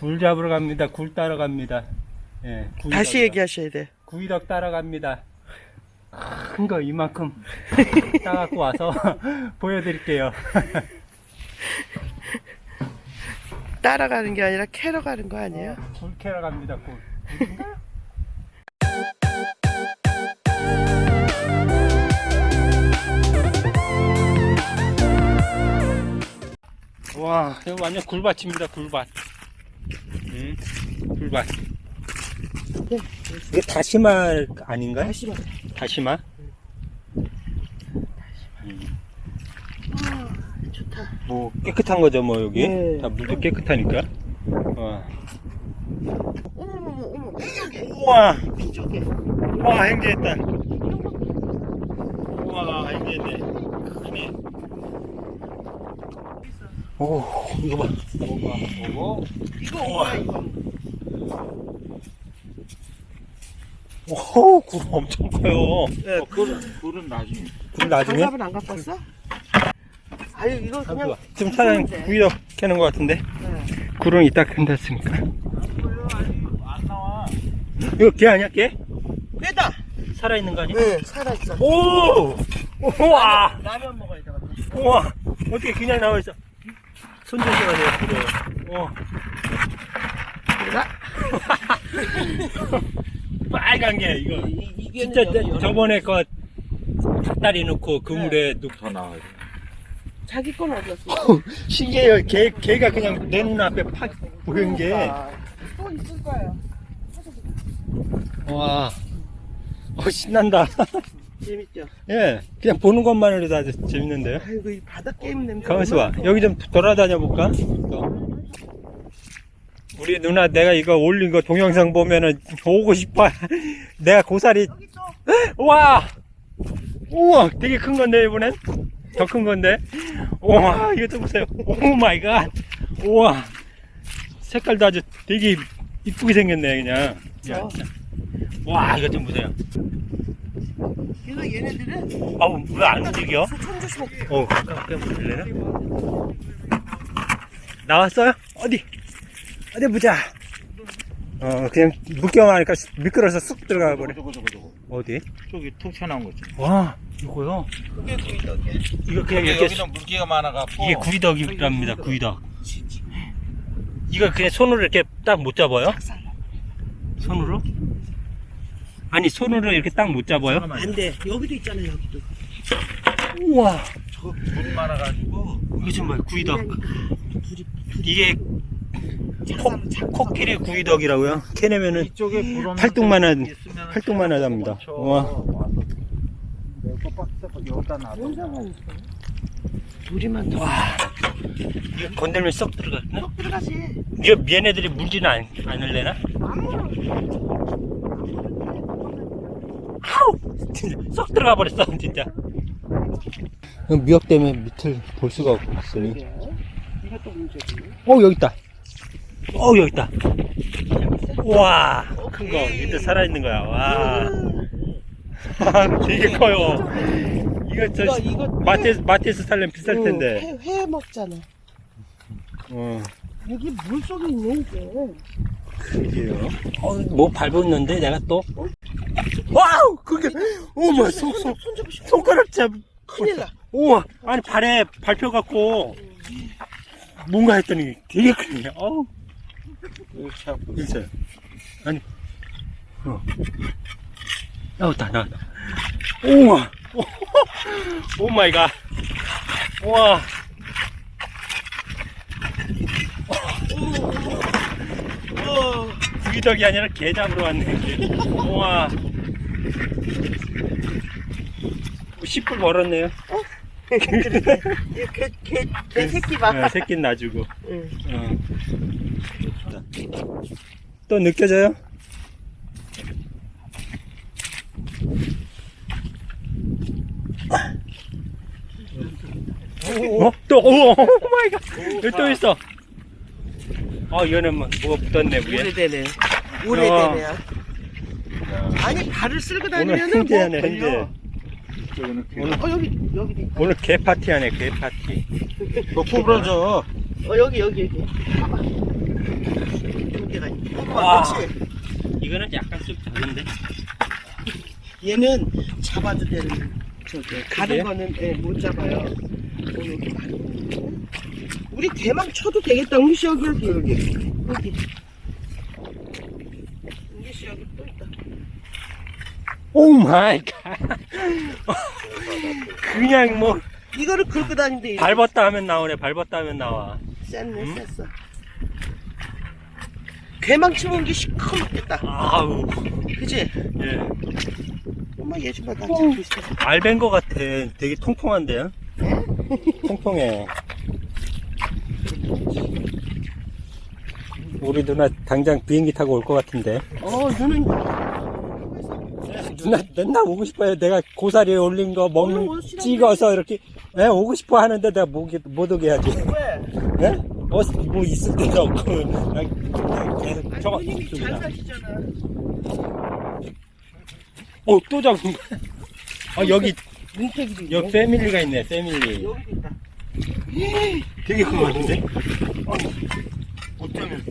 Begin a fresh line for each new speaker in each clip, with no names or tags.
굴 잡으러 갑니다. 굴 따러 갑니다. 예.
다시 얘기하셔야 돼.
geoduck 따러 갑니다. 큰 거 이만큼 따갖고 와서 보여드릴게요.
따라가는 게 아니라 캐러 가는 거 아니에요?
굴 캐러 갑니다. 굴. 와, 이거 완전 굴밭입니다. 굴밭. 음, 굴밭. 이게 다시마 아닌가요?
다시 봐.
다시마?
아, 좋다.
뭐 깨끗한 거죠, 뭐 여기.
네.
다 물도 깨끗하니까. 와,
어머머머, 어머.
우와, 행제했다. 우와, 행제했네. 크네. 오, 이거 봐. 오고, 오고.
이거 뭐야, 이거.
오, 굴 엄청 커요.
네,
굴은, 굴은 나중에.
굴 나중에.
장갑은 안 갖고 왔어? 아유, 이거 그냥.
지금 사장님
굴인데.
구이덕 캐는 것 같은데.
네.
굴은 이따 캔댔으니까.
안 나와.
이거 개 아니야, 개?
빼다.
살아있는 거 아니야?
네, 살아있어.
오! 우와!
라면 먹어야 되거든.
우와! 어떻게 그냥 나와있어? 돼요, 그래. 어. 빨간 게, 이거. 진짜
여기,
저-
여기.
저번에 그 닭다리 넣고 그물에 넣고.
더 나와야 돼.
자기 건 어디였어?
신기해요. 개, 개가 그냥 내 눈앞에 팍 보인 게.
아, 또 있을 거예요.
와. 어, 신난다.
재밌죠?
예. 그냥 보는 것만으로도 아주 재밌는데요.
아이고, 이 바닥 게임 냄새.
가만있어 봐. 여기 좀 돌아다녀 볼까? 또. 우리 누나 내가 이거 올린 거 동영상 보면은 오고 싶어. 내가 고사리.
또.
우와! 우와! 되게 큰 건데, 이번엔? 더 큰 건데? 우와! 이거 좀 보세요. oh my god! 우와! 색깔도 아주 되게 이쁘게 생겼네, 그냥. 야? 진짜. 와, 이거 좀 보세요.
이거 얘네들은
아우, 왜 안 움직여?
손 조심해.
어, 가깝게 보실래나? 나왔어요? 어디? 어디 보자. 어, 그냥 묶여만 하니까 미끄러서 쑥 들어가 버려.
저거, 저거, 저거.
어디?
저기 툭 튀어나온 거 있지.
와, 이거요?
그게 구이덕이야.
이거 그냥 이렇게,
여기는 물기가 많아갖고.
이게 구이덕이랍니다, 구이덕. 이거 그냥 손으로 이렇게 딱 못 잡아요? 손으로? 아니, 손으로 이렇게 딱 못 잡아요?
안 돼. 여기도 있잖아, 여기도.
우와,
저거 물이 많아가지고.
이거 좀 봐요, 구이덕. 이게 코, 코끼리 구이덕이라고요? 캐내면은 팔뚝만한-
데 있으면은
팔뚝만 하답니다.
멈춰.
우와.
와서 내거 박스 여기다 놔둬.
뭔 상관이 있어? 둘이만 더.
이거 건들면 썩 들어가나?
쏙 들어가지.
얘네들이 물지는 않, 않을래나?
아무런.
진짜 썩 들어가 버렸어, 진짜. 미역 때문에 밑을 볼 수가 없으니.
이것도 문제지.
어, 여기 있다. 어, 여기 있다. 와, 큰 거. 밑에 살아있는 거야. 와. 되게 커요. 이거 저
이거, 이거
마트에서, 마트에서 살려면 비쌀 텐데.
회, 회 먹잖아.
어,
여기 물 속에 있네, 이게.
그게요. 어, 뭐 밟았는데 내가 또. wow! 그게, 어머, 손. 손가락 잡.
큰일 나.
우와, 아니 발에 밟혀갖고 뭔가 했더니 되게 크네. 어우. 있어요. 아니, 어. 나왔다, 나왔다. 우와, oh my god. 우와.
어,
geoduck이 아니라 게 잡으러 왔네. 우와. 10불 벌었네요.
개, 개, 개, 개 새끼 봐.
어, 새끼 놔주고.
응.
어. 또 느껴져요? 어? 또, 오, 오 마이 갓. 여기 또 있어. 어, 이거는 뭐, 뭐가 묻었네, 위에.
오래되네. 오래되네요. 아니, 발을 쓸고
오늘
다니면은 걸려.
행제.
저기는
오늘,
어, 여기, 여기도 있다.
오늘 개 파티 하네, 개 파티.
너 구부러져.
어, 여기, 여기, 여기. 봐봐. 있네.
와. 이거는 약간 좀 다른데.
얘는 잡아도 되는 저기
그래요?
거는 예, 못 잡아요. 어, 여기 많이. 우리 대망 쳐도 되겠다. 우리 씨 여기 여기 여기 여기. 우리 씨 여기 또 있다.
oh my god. 그냥 뭐
이거를 긁고 다니는데 이거
밟았다 하면 나오네. 밟았다 하면 나와.
쎘네
음?
쎘어. 대망 치면 게 시커멓겠다.
아우.
그치?
예.
엄마 얘좀 봐. 나 잡고 있어.
알벤 거 같아. 되게 통통한데요? 통통해. 우리 누나 당장 비행기 타고 올 것 같은데.
어, 너는
누나 맨날 오고 싶어요. 내가 고사리에 올린 거
오시라고
찍어서 이렇게 예, 오고 싶어 하는데 내가 못, 못 오게 하지.
왜?
예? 어, 뭐 있을 때도 없고. 계속
아니,
저거
잘. 사시잖아.
어, 또 잡은 거. 아, 여기. 여기 패밀리가 있네, 패밀리.
여기도 있다.
되게 큰거 같은데? 어, 어쩌면.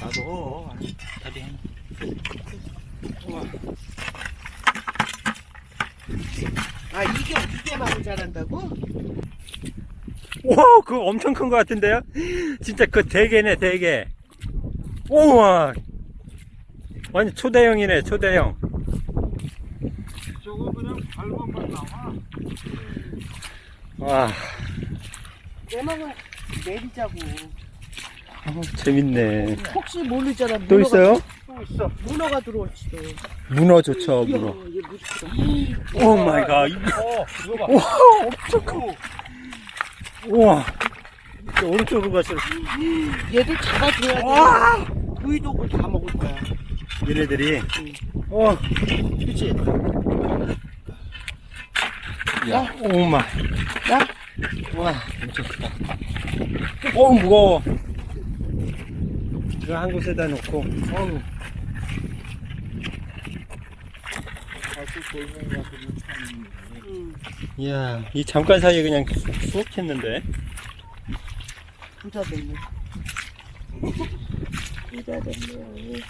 나도
다리 하나.
아, 이게, 이게 많이 자란다고?
와, 그거 엄청 큰거 같은데요? 진짜 그 대게네, 대게. 우와. 완전 초대형이네, 초대형.
저거 그냥 밟아만 나와
와,
내망은 내리자고.
어, 재밌네.
혹시 모르잖아.
또
문어가-
있어요?
또 있어
문어가 들어올지도.
문어 좋죠,
이야,
문어.
oh
my god. 이거-
어봐
와, 엄청 커. 우와. 저 오른쪽으로
얘들 잡아줘야 돼. geoduck을 다 먹을 거야.
얘네들이. 어,
그치?
야, oh my.
야,
와, 엄청 크다. 어, 무거워. 이거 한 곳에다 놓고, 어우. 이야, 이 잠깐 사이에 그냥 쑥 했는데.
부자 됐네. 부자 됐네.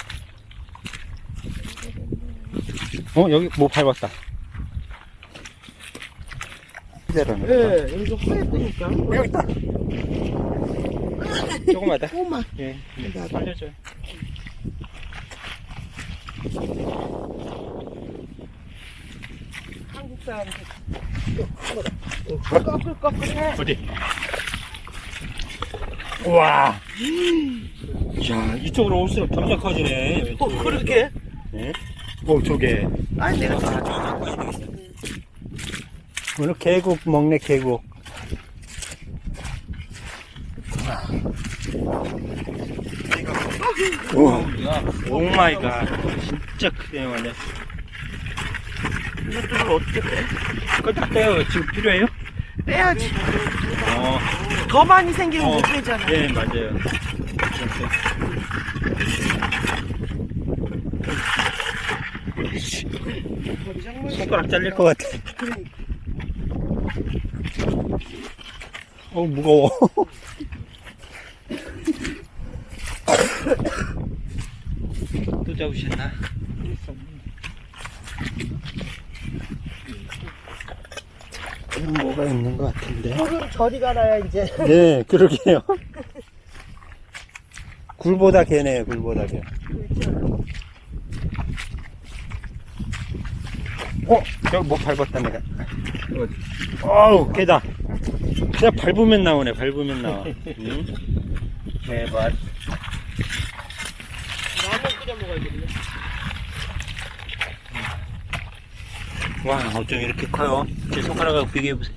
어, 여기 뭐 밟았다.
예, 여기서 허였다니까.
여기 있다. 조금만 더.
꼬마.
예, 예,
나도.
살려줘요.
한국 사람들. 꺼끌꺼끌해.
어디? 우와. 야, 이쪽으로 올수록 점점 커지네.
어, 그렇게?
예? 오, 저게.
아니, 내가 다
오늘 계곡 먹네, 계곡. 우와. Oh my God. 진짜 크네요, 완전.
이것들을 어떻게 빼?
그거 다 빼요. 지금 필요해요?
빼야지.
어,
더 많이 생기면
어.
못 빼잖아.
예, 맞아요. 손가락 잘릴 것 같아.
그러니까.
어, 무거워. 또 잡으셨나? 음, 뭐가 있는 것 같은데.
꿀은 저리 가라야 이제.
네, 그러게요. 굴보다 개네요, 굴보다 개. 어, 여기 뭐 밟았다, 내가. 어우, 개다. 그냥 밟으면 나오네, 밟으면 나와. 응? 대박.
끓여 먹어야겠네.
와, 어쩜 이렇게 커요? 제 손가락하고 비교해보세요.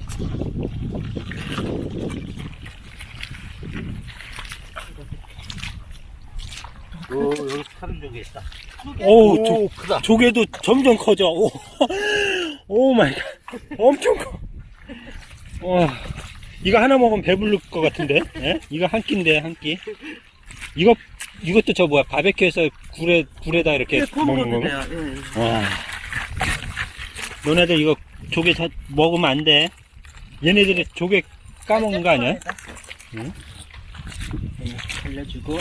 요 여기 사는 적이 있다
오우, 조,
크다
조개도 점점 커져. 오, Oh my God. 엄청 커. 와, 이거 하나 먹으면 배부를 것 같은데? 예? 이거 한 끼인데, 한 끼. 이거, 이것도 저 뭐야, 바베큐에서 굴에, 굴에다 이렇게
예,
먹는
먹어도
건가?
돼요. 예.
와. 너네들 이거 조개 자, 먹으면 안 돼. 얘네들이 조개 까먹는 거 아니야? 응? 응, 살려주고.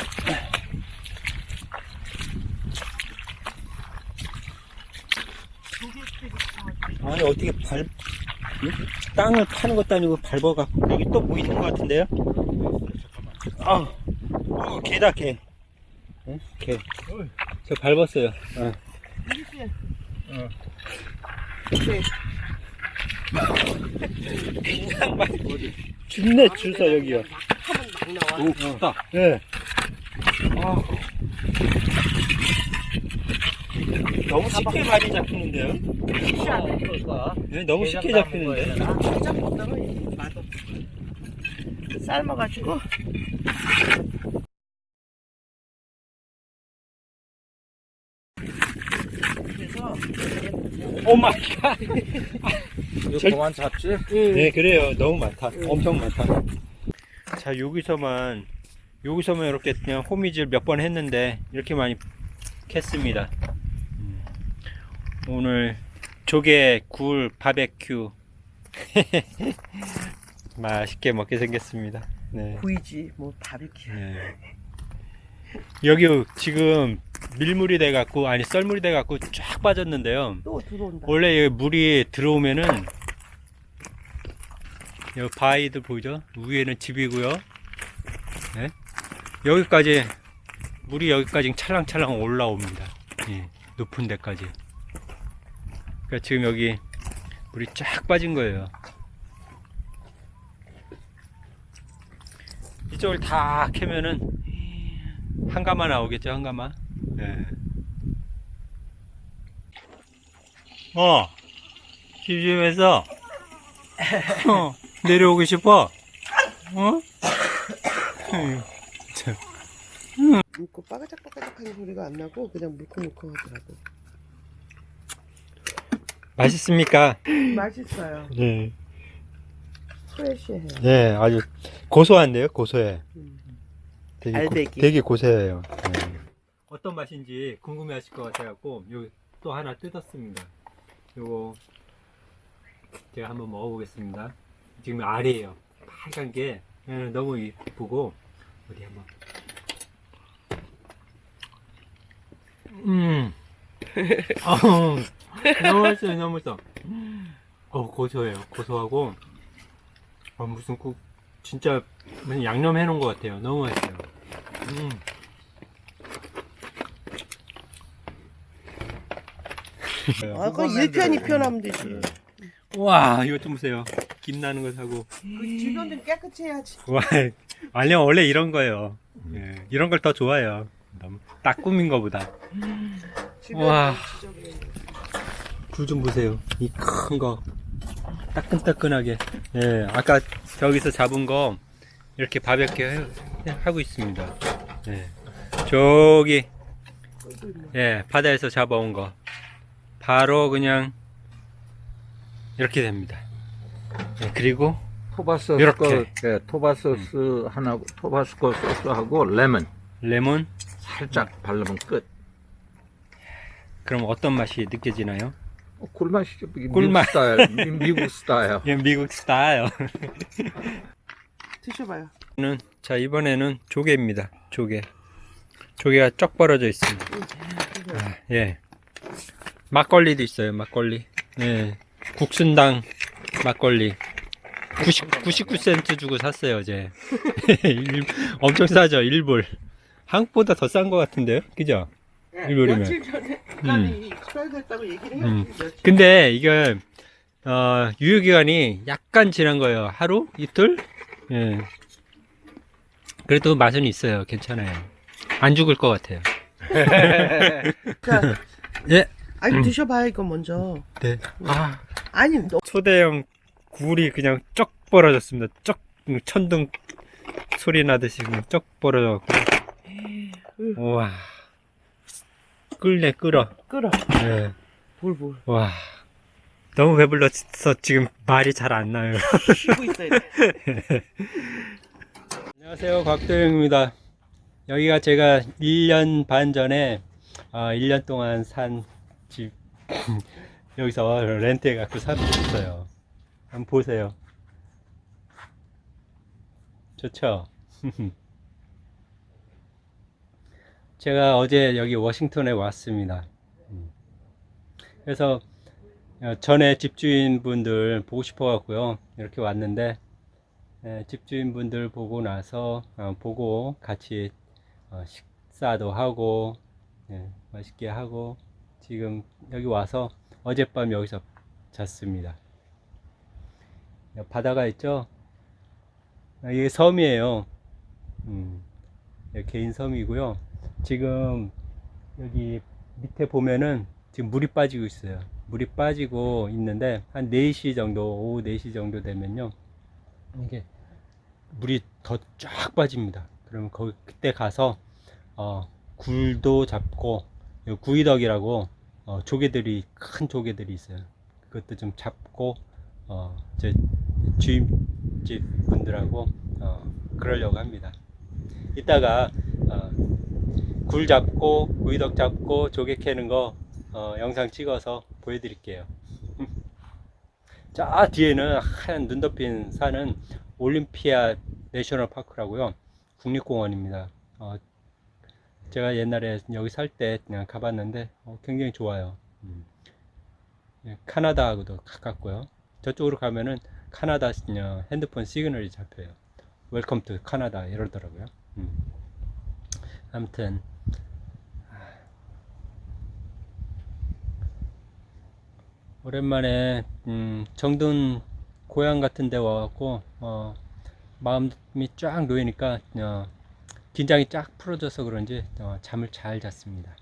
아니 어떻게 발 응? 땅을 파는 것도 아니고 밟아갖고 여기 또 뭐 있는 것 같은데요? 아, 어, 개다 개. 응? 개. 저 밟았어요. 어. 어.
이렇게.
그냥 막 죽네 주서 여기요.
오, 춥다.
예. 아. 너무 쉽게 많이 잡히는데요? 네, 너무 쉽게 잡히는데.
진짜 보다가 맛없어. 삶아가지고. 그래서
oh my God.
이거
절-
그만 잡지?
네, 그래요. 너무 많다. 엄청 많다. 자, 여기서만, 여기서만 이렇게 그냥 호미질 몇 번 했는데, 이렇게 많이 캤습니다. 음. 오늘 조개 굴 바베큐. 맛있게 먹게 생겼습니다. 네.
구이지 뭐 바비큐.
네. 여기 지금 밀물이 돼 갖고, 아니, 썰물이 돼 갖고 쫙 빠졌는데요.
또 들어온다.
원래 여기 물이 들어오면은 여기 바위들 보이죠? 위에는 집이고요. 네? 여기까지 물이 여기까지 찰랑찰랑 올라옵니다. 예, 높은 데까지. 그러니까 지금 여기 물이 쫙 빠진 거예요. 이쪽을 다 캐면은 한가마 나오겠죠, 한가마. 네. 어, 집집에서 어, 내려오고 싶어? 어? 에휴, 참.
물고 빠가작빠가작하는 소리가 안 나고 그냥 물컹물컹 하더라고.
맛있습니까?
맛있어요.
네.
프레시해요.
네, 아주 고소한데요, 고소해.
음.
되게,
알배기.
되게 고소해요. 네. 어떤 맛인지 궁금해 하실 것 같아갖고, 여기 또 하나 뜯었습니다. 요거, 제가 한번 먹어보겠습니다. 지금 알이에요. 빨간 게 예, 너무 이쁘고, 어디 한번. 음. 어우, 너무 맛있어요, 너무 맛있어. 어, 고소해요. 고소하고, 어, 무슨 국, 진짜, 무슨 양념 해놓은 것 같아요. 너무 맛있어요. 음.
아, 그럼 이렇게 한 입혀나면 되지.
와, 이거 좀 보세요. 김 나는 거 사고.
그 주변 좀 깨끗이 해야지.
와, 아니, 원래 이런 거예요. 예, 이런 걸 더 좋아해요. 너무 딱 꾸민 거보다. 와. 굴 좀 보세요. 이 큰 거. 따끈따끈하게. 예, 아까 저기서 잡은 거 이렇게 바베큐 해- 하고 있습니다. 예. 저기, 예, 바다에서 잡아온 거. 바로 그냥 이렇게 됩니다. 예, 그리고
토바소스,
이렇게.
예, 토바소스 하나, 토바스코 소스하고 레몬
레몬.
살짝 바르면 끝.
그럼 어떤 맛이 느껴지나요?
어, 꿀맛이죠.
꿀맛.
미국 스타일. 미- 미국 스타일.
예, 미국 스타일.
드셔봐요.
는 자 이번에는 조개입니다. 조개. 조개가 쩍 벌어져 있습니다. 아, 예. 막걸리도 있어요. 막걸리. 예. 국순당 막걸리. 90, 99센트 주고 샀어요 어제. 일- 엄청 싸죠. 1불. 한국보다 더 싼 것 같은데요. 그죠? 일요일이면.
며칠 전에 얘기를 해요.
음.
며칠.
근데 이게 어, 유효기간이 약간 지난 거예요. 하루? 이틀? 예. 그래도 맛은 있어요. 괜찮아요. 안 죽을 것 같아요.
자,
예.
아니
음.
드셔봐요 이거 먼저.
네. 아,
아니 너
초대형 굴이 그냥 쩍 벌어졌습니다. 쩍 천둥 소리 나듯이 그냥 쩍 벌어져갖고. 우와. 끓네 끓어.
끓어.
예.
볼볼.
와. 너무 배불러서 지금 말이 잘 안 나요.
쉬고 있어야 돼.
안녕하세요. 곽도영입니다. 여기가 제가 1년 반 전에 아, 1년 동안 산 집 여기서 렌트해 갖고 샀어요. 한번 보세요. 좋죠. 제가 어제 여기 워싱턴에 왔습니다. 음. 그래서 어, 전에 집주인 분들 보고 싶어 갖고요. 이렇게 왔는데 예, 집주인 분들 보고 나서 어, 보고 같이 어, 식사도 하고 예, 맛있게 하고 지금 여기 와서 어젯밤 여기서 잤습니다. 바다가 있죠? 아, 이게 섬이에요. 음, 예, 개인 섬이고요. 지금 여기 밑에 보면은 지금 물이 빠지고 있어요. 물이 빠지고 있는데 한 4시 정도, 오후 4시 정도 되면요. 이게 물이 더 쫙 빠집니다. 그러면 거기 그때 가서 어, 굴도 잡고 요 구이덕이라고 어, 조개들이 큰 조개들이 있어요. 그것도 좀 잡고 어, 제 주임집 분들하고 어, 그러려고 합니다. 이따가 어, 굴 잡고 구이덕 잡고 조개 캐는 거 어, 영상 찍어서 보여드릴게요. 자 뒤에는 하얀 눈 덮인 산은 올림피아 내셔널 파크라고요. 국립공원입니다. 어, 제가 옛날에 여기 살 때 그냥 가봤는데 어, 굉장히 좋아요. 음. 예, 카나다하고도 가깝고요. 저쪽으로 가면은 카나다 어, 핸드폰 시그널이 잡혀요. Welcome to Canada 이러더라고요. 음. 아무튼 오랜만에 음, 정든 고향 같은 데 와갖고 어, 마음이 쫙 놓이니까 어, 긴장이 쫙 풀어져서 그런지 어, 잠을 잘 잤습니다.